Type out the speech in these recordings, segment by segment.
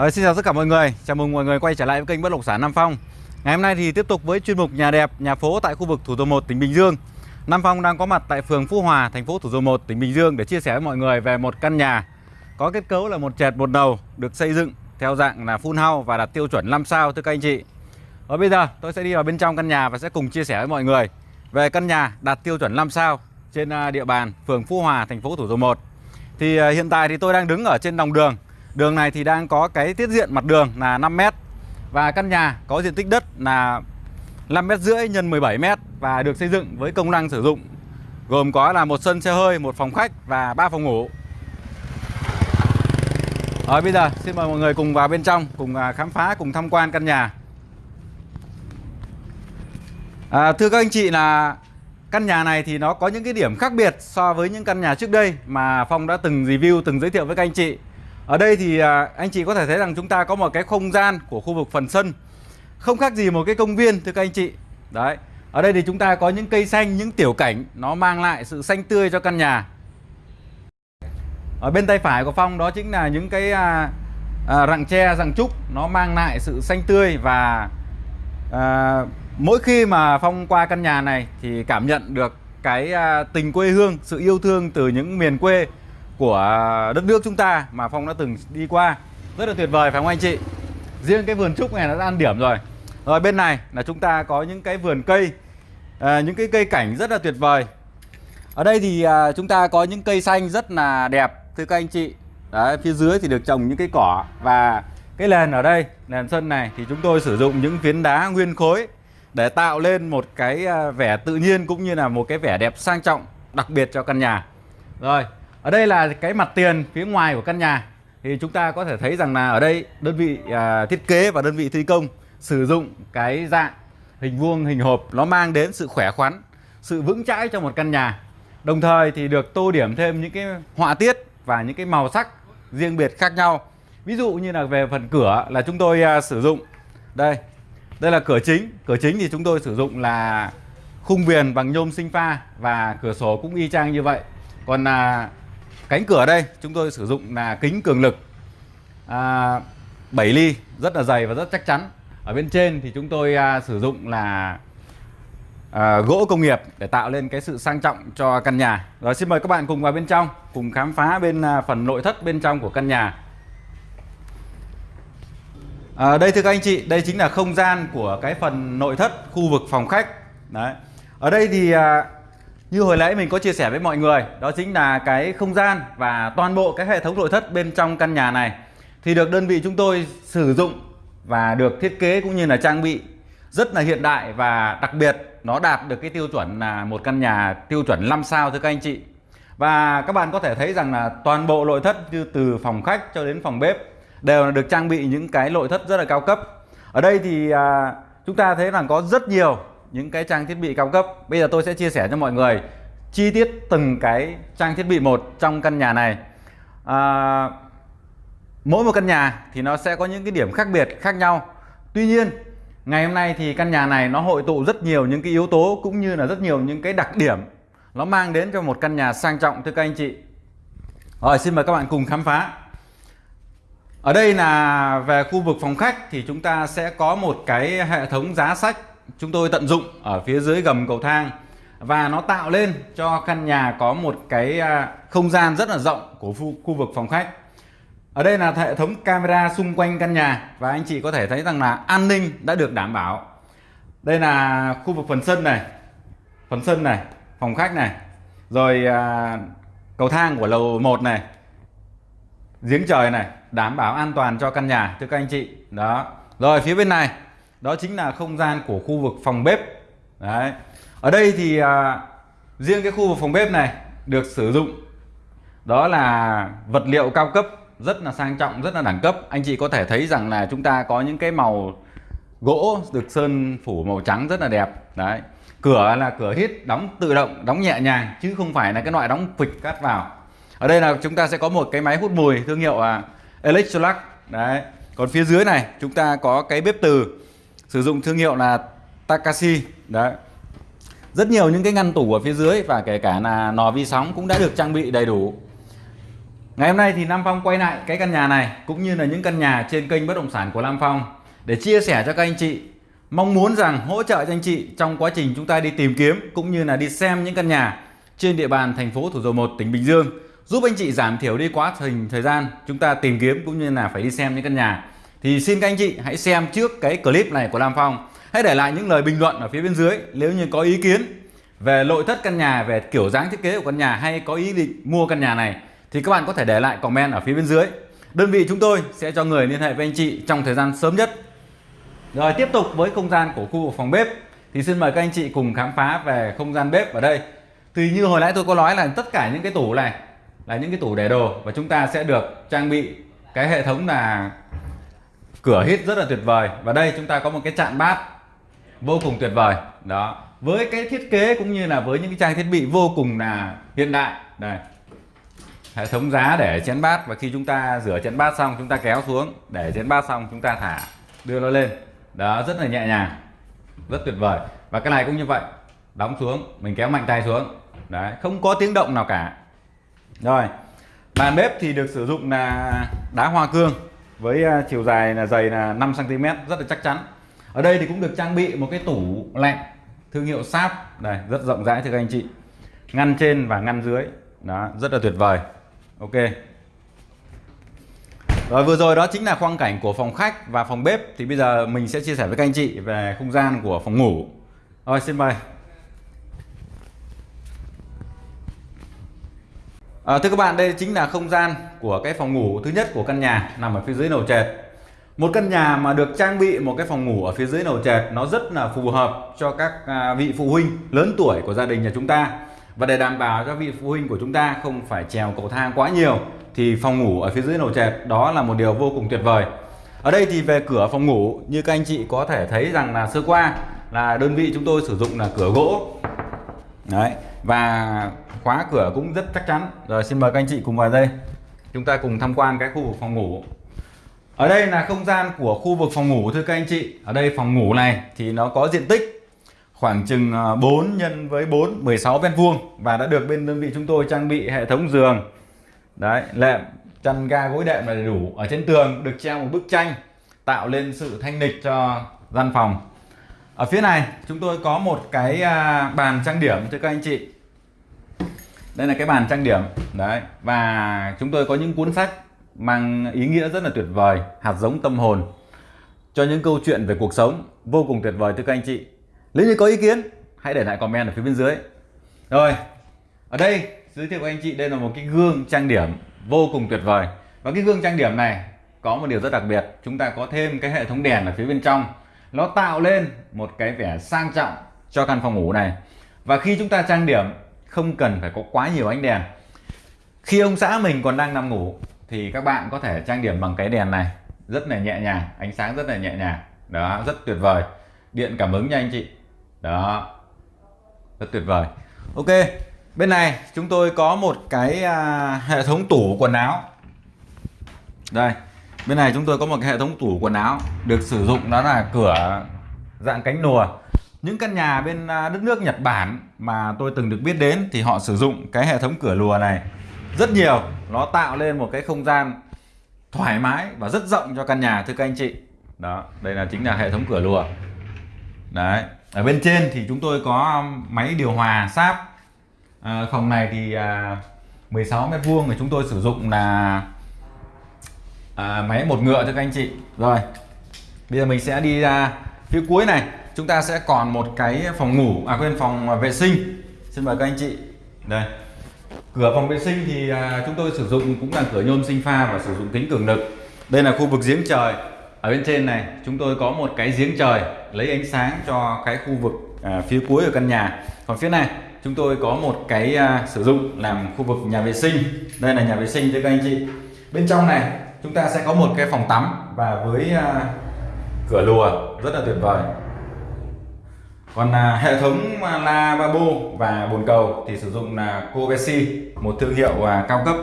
Ờ, xin chào tất cả mọi người, chào mừng mọi người quay trở lại với kênh Bất Động Sản Nam Phong. Ngày hôm nay thì tiếp tục với chuyên mục nhà đẹp, nhà phố tại khu vực Thủ Dầu Một, tỉnh Bình Dương. Nam Phong đang có mặt tại phường Phú Hòa, thành phố Thủ Dầu Một, tỉnh Bình Dương để chia sẻ với mọi người về một căn nhà có kết cấu là một trệt một đầu được xây dựng theo dạng là full house và đạt tiêu chuẩn 5 sao thưa các anh chị. Và bây giờ tôi sẽ đi vào bên trong căn nhà và sẽ cùng chia sẻ với mọi người về căn nhà đạt tiêu chuẩn 5 sao trên à, địa bàn phường Phú Hòa, thành phố Thủ Dầu Một. Thì à, hiện tại thì tôi đang đứng ở trên lòng đường. Đường này thì đang có cái tiết diện mặt đường là 5 m và căn nhà có diện tích đất là 5 m rưỡi x 17 m và được xây dựng với công năng sử dụng gồm có là một sân xe hơi, một phòng khách và ba phòng ngủ. Rồi bây giờ xin mời mọi người cùng vào bên trong cùng à, khám phá cùng tham quan căn nhà. À, thưa các anh chị là căn nhà này thì nó có những cái điểm khác biệt so với những căn nhà trước đây mà Phong đã từng review từng giới thiệu với các anh chị. Ở đây thì à, anh chị có thể thấy rằng chúng ta có một cái không gian của khu vực phần sân Không khác gì một cái công viên thưa các anh chị. Đấy Ở đây thì chúng ta có những cây xanh, những tiểu cảnh Nó mang lại sự xanh tươi cho căn nhà. Ở bên tay phải của Phong đó chính là những cái à, à, rặng tre, rặng trúc Nó mang lại sự xanh tươi và à, Mỗi khi mà Phong qua căn nhà này Thì cảm nhận được cái à, tình quê hương, sự yêu thương từ những miền quê của đất nước chúng ta mà Phong đã từng đi qua. Rất là tuyệt vời phải không anh chị? Riêng cái vườn trúc này nó đã ăn điểm rồi. Rồi bên này là chúng ta có những cái vườn cây. À, những cái cây cảnh rất là tuyệt vời. Ở đây thì à, chúng ta có những cây xanh rất là đẹp thưa các anh chị. Đấy, phía dưới thì được trồng những cái cỏ. Và cái nền ở đây nền sân này thì chúng tôi sử dụng những phiến đá nguyên khối để tạo lên một cái à, vẻ tự nhiên cũng như là một cái vẻ đẹp sang trọng đặc biệt cho căn nhà. Rồi ở đây là cái mặt tiền phía ngoài của căn nhà. Thì chúng ta có thể thấy rằng là ở đây đơn vị à, thiết kế và đơn vị thi công sử dụng cái dạng hình vuông hình hộp nó mang đến sự khỏe khoắn sự vững chãi cho một căn nhà. Đồng thời thì được tô điểm thêm những cái họa tiết và những cái màu sắc riêng biệt khác nhau. Ví dụ như là về phần cửa là chúng tôi à, sử dụng. Đây đây là cửa chính. Cửa chính thì chúng tôi sử dụng là khung viền bằng nhôm sinh pha và cửa sổ cũng y chang như vậy. Còn là Cánh cửa đây chúng tôi sử dụng là kính cường lực à, 7 ly rất là dày và rất chắc chắn. Ở bên trên thì chúng tôi à, sử dụng là à, gỗ công nghiệp để tạo lên cái sự sang trọng cho căn nhà. Rồi xin mời các bạn cùng vào bên trong, cùng khám phá bên à, phần nội thất bên trong của căn nhà. À, đây thưa các anh chị, đây chính là không gian của cái phần nội thất khu vực phòng khách. Đấy. Ở đây thì à, như hồi nãy mình có chia sẻ với mọi người Đó chính là cái không gian và toàn bộ cái hệ thống nội thất bên trong căn nhà này Thì được đơn vị chúng tôi sử dụng và được thiết kế cũng như là trang bị rất là hiện đại và đặc biệt nó đạt được cái tiêu chuẩn là một căn nhà tiêu chuẩn 5 sao thưa các anh chị. Và các bạn có thể thấy rằng là toàn bộ nội thất như từ phòng khách cho đến phòng bếp đều là được trang bị những cái nội thất rất là cao cấp. Ở đây thì à, chúng ta thấy rằng có rất nhiều những cái trang thiết bị cao cấp. Bây giờ tôi sẽ chia sẻ cho mọi người chi tiết từng cái trang thiết bị một trong căn nhà này. À, mỗi một căn nhà thì nó sẽ có những cái điểm khác biệt khác nhau. Tuy nhiên ngày hôm nay thì căn nhà này nó hội tụ rất nhiều những cái yếu tố cũng như là rất nhiều những cái đặc điểm. Nó mang đến cho một căn nhà sang trọng thưa các anh chị. Rồi xin mời các bạn cùng khám phá. Ở đây là về khu vực phòng khách thì chúng ta sẽ có một cái hệ thống giá sách chúng tôi tận dụng ở phía dưới gầm cầu thang và nó tạo lên cho căn nhà có một cái à, không gian rất là rộng của khu vực phòng khách. Ở đây là hệ thống camera xung quanh căn nhà và anh chị có thể thấy rằng là an ninh đã được đảm bảo. Đây là khu vực phần sân này phần sân này phòng khách này rồi à, cầu thang của lầu 1 này giếng trời này đảm bảo an toàn cho căn nhà thưa các anh chị. Đó. Rồi phía bên này đó chính là không gian của khu vực phòng bếp. Đấy. Ở đây thì à, riêng cái khu vực phòng bếp này được sử dụng. Đó là vật liệu cao cấp rất là sang trọng rất là đẳng cấp. Anh chị có thể thấy rằng là chúng ta có những cái màu gỗ được sơn phủ màu trắng rất là đẹp. Đấy. Cửa là cửa hít đóng tự động đóng nhẹ nhàng chứ không phải là cái loại đóng phịch cắt vào. Ở đây là chúng ta sẽ có một cái máy hút mùi thương hiệu là Electrolux đấy. Còn phía dưới này chúng ta có cái bếp từ sử dụng thương hiệu là Takashi. Đấy. Rất nhiều những cái ngăn tủ ở phía dưới và kể cả là nò vi sóng cũng đã được trang bị đầy đủ. Ngày hôm nay thì Nam Phong quay lại cái căn nhà này, cũng như là những căn nhà trên kênh bất động sản của Nam Phong để chia sẻ cho các anh chị. Mong muốn rằng hỗ trợ cho anh chị trong quá trình chúng ta đi tìm kiếm cũng như là đi xem những căn nhà trên địa bàn thành phố Thủ Dầu Một, tỉnh Bình Dương, giúp anh chị giảm thiểu đi quá trình thời gian chúng ta tìm kiếm cũng như là phải đi xem những căn nhà thì xin các anh chị hãy xem trước cái clip này của Lam Phong. Hãy để lại những lời bình luận ở phía bên dưới nếu như có ý kiến về nội thất căn nhà, về kiểu dáng thiết kế của căn nhà hay có ý định mua căn nhà này thì các bạn có thể để lại comment ở phía bên dưới. Đơn vị chúng tôi sẽ cho người liên hệ với anh chị trong thời gian sớm nhất. Rồi, tiếp tục với không gian của khu vực phòng bếp. Thì xin mời các anh chị cùng khám phá về không gian bếp ở đây. Thì như hồi nãy tôi có nói là tất cả những cái tủ này là những cái tủ để đồ và chúng ta sẽ được trang bị cái hệ thống là cửa hít rất là tuyệt vời. Và đây chúng ta có một cái chạn bát vô cùng tuyệt vời. Đó. Với cái thiết kế cũng như là với những cái trang thiết bị vô cùng là hiện đại. Đây. Hệ thống giá để chén bát và khi chúng ta rửa chén bát xong, chúng ta kéo xuống. Để chén bát xong, chúng ta thả, đưa nó lên. Đó, rất là nhẹ nhàng, rất tuyệt vời. Và cái này cũng như vậy. Đóng xuống, mình kéo mạnh tay xuống. Đấy, không có tiếng động nào cả. Rồi, bàn bếp thì được sử dụng là đá hoa cương với à, chiều dài là dày là 5 cm rất là chắc chắn. Ở đây thì cũng được trang bị một cái tủ lạnh thương hiệu Sáp này rất rộng rãi thưa các anh chị. Ngăn trên và ngăn dưới. Đó, rất là tuyệt vời. Ok. Rồi vừa rồi đó chính là quang cảnh của phòng khách và phòng bếp. Thì bây giờ mình sẽ chia sẻ với các anh chị về không gian của phòng ngủ. Rồi, xin mời. À, thưa các bạn, đây chính là không gian của cái phòng ngủ thứ nhất của căn nhà nằm ở phía dưới lầu trệt. Một căn nhà mà được trang bị một cái phòng ngủ ở phía dưới lầu trệt nó rất là phù hợp cho các à, vị phụ huynh lớn tuổi của gia đình nhà chúng ta. Và để đảm bảo cho vị phụ huynh của chúng ta không phải trèo cầu thang quá nhiều thì phòng ngủ ở phía dưới lầu trệt đó là một điều vô cùng tuyệt vời. Ở đây thì về cửa phòng ngủ như các anh chị có thể thấy rằng là sơ qua là đơn vị chúng tôi sử dụng là cửa gỗ. Đấy, và khóa cửa cũng rất chắc chắn. Rồi xin mời các anh chị cùng vào đây. Chúng ta cùng tham quan cái khu vực phòng ngủ. Ở đây là không gian của khu vực phòng ngủ thưa các anh chị. Ở đây phòng ngủ này thì nó có diện tích khoảng chừng à, 4 nhân với 4 16 mét vuông và đã được bên đơn vị chúng tôi trang bị hệ thống giường. Đấy lệm chăn ga gối đệm là đầy đủ. Ở trên tường được treo một bức tranh tạo lên sự thanh lịch cho gian phòng ở phía này, chúng tôi có một cái à, bàn trang điểm cho các anh chị. Đây là cái bàn trang điểm, đấy. Và chúng tôi có những cuốn sách mang ý nghĩa rất là tuyệt vời, hạt giống tâm hồn, cho những câu chuyện về cuộc sống vô cùng tuyệt vời, thưa các anh chị. Nếu như có ý kiến, hãy để lại comment ở phía bên dưới. Rồi, ở đây, giới thiệu với anh chị, đây là một cái gương trang điểm vô cùng tuyệt vời. Và cái gương trang điểm này có một điều rất đặc biệt. Chúng ta có thêm cái hệ thống đèn ở phía bên trong nó tạo lên một cái vẻ sang trọng cho căn phòng ngủ này. Và khi chúng ta trang điểm không cần phải có quá nhiều ánh đèn. Khi ông xã mình còn đang nằm ngủ thì các bạn có thể trang điểm bằng cái đèn này. Rất là nhẹ nhàng ánh sáng rất là nhẹ nhàng. Đó rất tuyệt vời. Điện cảm ứng nha anh chị. Đó rất tuyệt vời. Ok bên này chúng tôi có một cái à, hệ thống tủ quần áo. Đây bên này chúng tôi có một cái hệ thống tủ quần áo được sử dụng đó là cửa dạng cánh nùa. Những căn nhà bên à, đất nước Nhật Bản mà tôi từng được biết đến thì họ sử dụng cái hệ thống cửa lùa này rất nhiều. Nó tạo lên một cái không gian thoải mái và rất rộng cho căn nhà thưa các anh chị. Đó đây là chính là hệ thống cửa lùa. Đấy ở bên trên thì chúng tôi có um, máy điều hòa sáp. À, phòng này thì à, 16 mét vuông thì chúng tôi sử dụng là à, máy một ngựa cho các anh chị. Rồi bây giờ mình sẽ đi ra phía cuối này. Chúng ta sẽ còn một cái phòng ngủ à quên phòng vệ sinh. Xin mời các anh chị. Đây. Cửa phòng vệ sinh thì à, chúng tôi sử dụng cũng là cửa nhôm sinh pha và sử dụng kính cường lực. Đây là khu vực giếng trời. Ở bên trên này chúng tôi có một cái giếng trời lấy ánh sáng cho cái khu vực à, phía cuối của căn nhà. Còn phía này chúng tôi có một cái à, sử dụng làm khu vực nhà vệ sinh. Đây là nhà vệ sinh cho các anh chị. Bên trong này chúng ta sẽ có một cái phòng tắm và với uh, cửa lùa rất là tuyệt vời. Còn uh, hệ thống à, lavabo và bồn cầu thì sử dụng là Covesi một thương hiệu uh, cao cấp.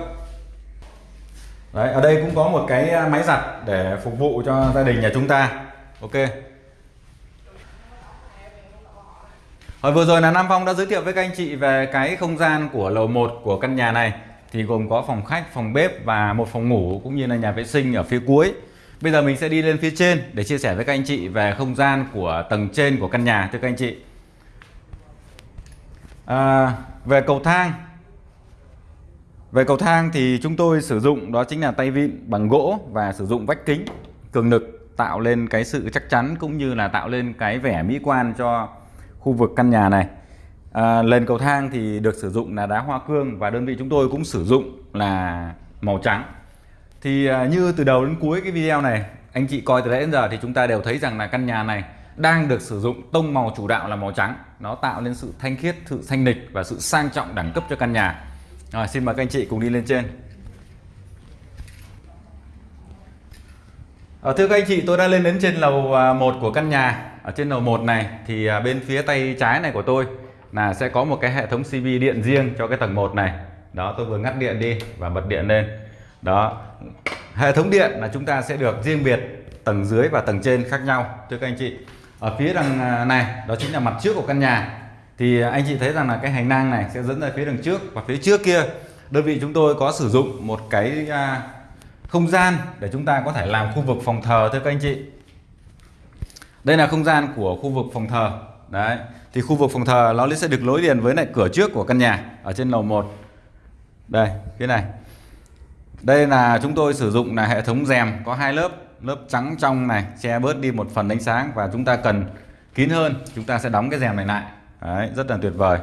Đấy, ở đây cũng có một cái máy giặt để phục vụ cho gia đình nhà chúng ta. Ok. Hồi vừa rồi là Nam Phong đã giới thiệu với các anh chị về cái không gian của lầu 1 của căn nhà này thì gồm có phòng khách phòng bếp và một phòng ngủ cũng như là nhà vệ sinh ở phía cuối. Bây giờ mình sẽ đi lên phía trên để chia sẻ với các anh chị về không gian của tầng trên của căn nhà thưa các anh chị. À, về cầu thang. Về cầu thang thì chúng tôi sử dụng đó chính là tay vịn bằng gỗ và sử dụng vách kính cường lực tạo lên cái sự chắc chắn cũng như là tạo lên cái vẻ mỹ quan cho khu vực căn nhà này à, nền cầu thang thì được sử dụng là đá hoa cương và đơn vị chúng tôi cũng sử dụng là màu trắng. Thì à, như từ đầu đến cuối cái video này anh chị coi từ nãy đến giờ thì chúng ta đều thấy rằng là căn nhà này đang được sử dụng tông màu chủ đạo là màu trắng. Nó tạo nên sự thanh khiết sự thanh lịch và sự sang trọng đẳng cấp cho căn nhà. Rồi xin mời các anh chị cùng đi lên trên. À, thưa các anh chị tôi đã lên đến trên lầu à, 1 của căn nhà. Ở trên lầu 1 này thì à, bên phía tay trái này của tôi là sẽ có một cái hệ thống CV điện riêng cho cái tầng 1 này. Đó, tôi vừa ngắt điện đi và bật điện lên. Đó, hệ thống điện là chúng ta sẽ được riêng biệt tầng dưới và tầng trên khác nhau, thưa các anh chị. Ở phía đằng à, này, đó chính là mặt trước của căn nhà. Thì anh chị thấy rằng là cái hành lang này sẽ dẫn ra phía đằng trước và phía trước kia. Đơn vị chúng tôi có sử dụng một cái à, không gian để chúng ta có thể làm khu vực phòng thờ, thưa các anh chị. Đây là không gian của khu vực phòng thờ. Đấy thì khu vực phòng thờ nó sẽ được nối liền với lại cửa trước của căn nhà ở trên lầu 1 đây cái này. Đây là chúng tôi sử dụng là hệ thống rèm có hai lớp lớp trắng trong này che bớt đi một phần ánh sáng và chúng ta cần kín hơn chúng ta sẽ đóng cái rèm này lại. Đấy, rất là tuyệt vời.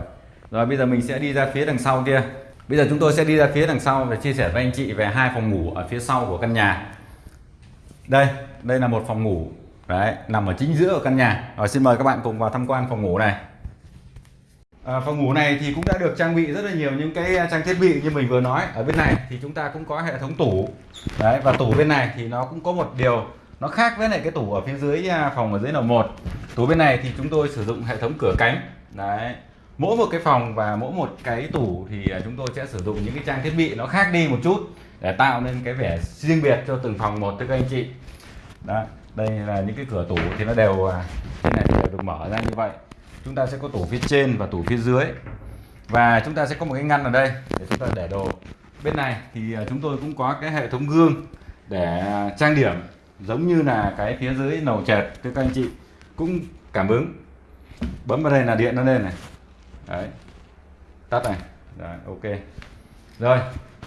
Rồi bây giờ mình sẽ đi ra phía đằng sau kia. Bây giờ chúng tôi sẽ đi ra phía đằng sau và chia sẻ với anh chị về hai phòng ngủ ở phía sau của căn nhà. Đây đây là một phòng ngủ đấy nằm ở chính giữa của căn nhà. Rồi xin mời các bạn cùng vào tham quan phòng ngủ này. À, phòng ngủ này thì cũng đã được trang bị rất là nhiều những cái à, trang thiết bị như mình vừa nói. Ở bên này thì chúng ta cũng có hệ thống tủ. Đấy và tủ bên này thì nó cũng có một điều nó khác với lại cái tủ ở phía dưới à, phòng ở dưới lầu một. Tủ bên này thì chúng tôi sử dụng hệ thống cửa cánh. Đấy mỗi một cái phòng và mỗi một cái tủ thì à, chúng tôi sẽ sử dụng những cái trang thiết bị nó khác đi một chút để tạo nên cái vẻ riêng biệt cho từng phòng một thưa các anh chị. Đấy đây là những cái cửa tủ thì nó đều à, cái này đều được mở ra như vậy. Chúng ta sẽ có tủ phía trên và tủ phía dưới. Và chúng ta sẽ có một cái ngăn ở đây để chúng ta để đồ. Bên này thì à, chúng tôi cũng có cái hệ thống gương để à, trang điểm, giống như là cái phía dưới nầu chẹt thưa các anh chị, cũng cảm ứng. Bấm vào đây là điện nó lên này. Đấy. Tắt này. Rồi, ok. Rồi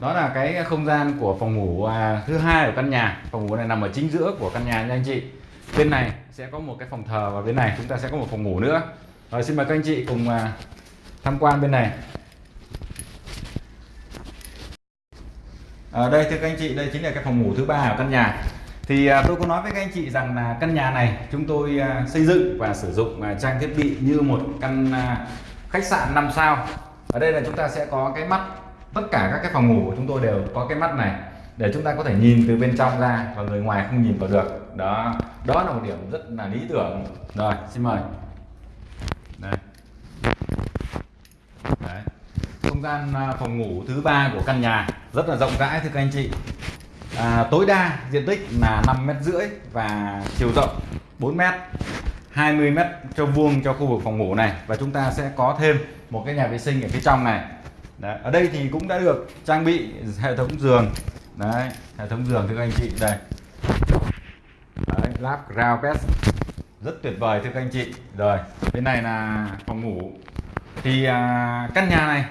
đó là cái không gian của phòng ngủ à, thứ hai của căn nhà. Phòng ngủ này nằm ở chính giữa của căn nhà nha anh chị. Bên này sẽ có một cái phòng thờ và bên này chúng ta sẽ có một phòng ngủ nữa. Rồi xin mời các anh chị cùng à, tham quan bên này. Ở đây thưa các anh chị đây chính là cái phòng ngủ thứ ba của căn nhà. Thì à, tôi có nói với các anh chị rằng là căn nhà này chúng tôi à, xây dựng và sử dụng à, trang thiết bị như một căn à, khách sạn 5 sao. Ở đây là chúng ta sẽ có cái mắt tất cả các cái phòng ngủ của chúng tôi đều có cái mắt này để chúng ta có thể nhìn từ bên trong ra và người ngoài không nhìn vào được. Đó đó là một điểm rất là lý tưởng. Rồi xin mời. Đây. Đấy. không gian à, phòng ngủ thứ ba của căn nhà rất là rộng rãi thưa các anh chị. À, tối đa diện tích là 5 mét rưỡi và chiều rộng 4 mét 20 mét cho vuông cho khu vực phòng ngủ này. Và chúng ta sẽ có thêm một cái nhà vệ sinh ở phía trong này. Đấy. ở đây thì cũng đã được trang bị hệ thống giường. Đấy hệ thống giường thưa các anh chị đây. Đấy, lắp ground bed. Rất tuyệt vời thưa các anh chị. Rồi bên này là phòng ngủ. Thì à, căn nhà này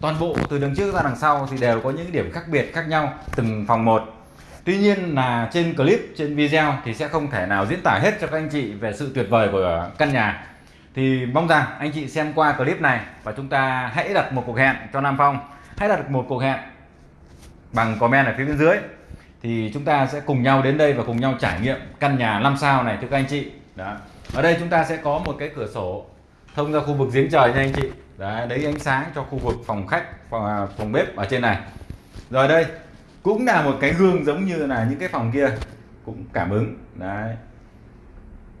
toàn bộ từ đằng trước ra đằng sau thì đều có những điểm khác biệt khác nhau từng phòng một. Tuy nhiên là trên clip trên video thì sẽ không thể nào diễn tả hết cho các anh chị về sự tuyệt vời của căn nhà thì mong rằng anh chị xem qua clip này và chúng ta hãy đặt một cuộc hẹn cho Nam Phong. Hãy đặt một cuộc hẹn bằng comment ở phía bên dưới. Thì chúng ta sẽ cùng nhau đến đây và cùng nhau trải nghiệm căn nhà 5 sao này thưa các anh chị. Đó. Ở đây chúng ta sẽ có một cái cửa sổ thông ra khu vực giếng trời nha anh chị. Đấy, đấy ánh sáng cho khu vực phòng khách phòng, à, phòng bếp ở trên này. Rồi đây cũng là một cái gương giống như là những cái phòng kia. Cũng cảm ứng. Đấy.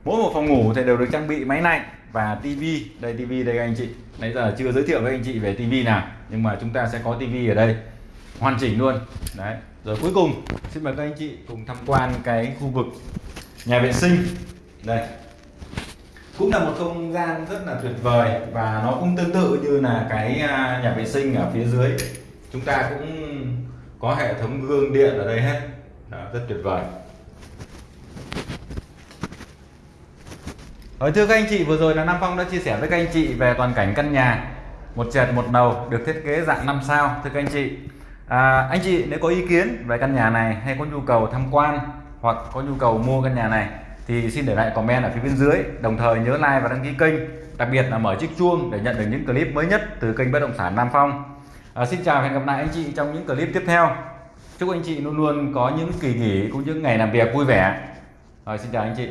Mỗi một phòng ngủ thì đều được trang bị máy lạnh và tivi đây tivi đây anh chị. Nãy giờ chưa giới thiệu với anh chị về tivi nào nhưng mà chúng ta sẽ có tivi ở đây. Hoàn chỉnh luôn. Đấy. Rồi cuối cùng xin mời các anh chị cùng tham quan cái khu vực nhà vệ sinh. Đây. Cũng là một không gian rất là tuyệt vời và nó cũng tương tự như là cái à, nhà vệ sinh ở phía dưới. Chúng ta cũng có hệ thống gương điện ở đây hết. Đó, rất tuyệt vời. Rồi thưa các anh chị, vừa rồi là Nam Phong đã chia sẻ với các anh chị về toàn cảnh căn nhà một trệt một đầu được thiết kế dạng 5 sao thưa các anh chị. À, anh chị nếu có ý kiến về căn nhà này hay có nhu cầu tham quan hoặc có nhu cầu mua căn nhà này thì xin để lại comment ở phía bên dưới. Đồng thời nhớ like và đăng ký kênh, đặc biệt là mở chiếc chuông để nhận được những clip mới nhất từ kênh bất động sản Nam Phong. À, xin chào và hẹn gặp lại anh chị trong những clip tiếp theo. Chúc anh chị luôn luôn có những kỳ nghỉ cũng như ngày làm việc vui vẻ. Rồi xin chào anh chị.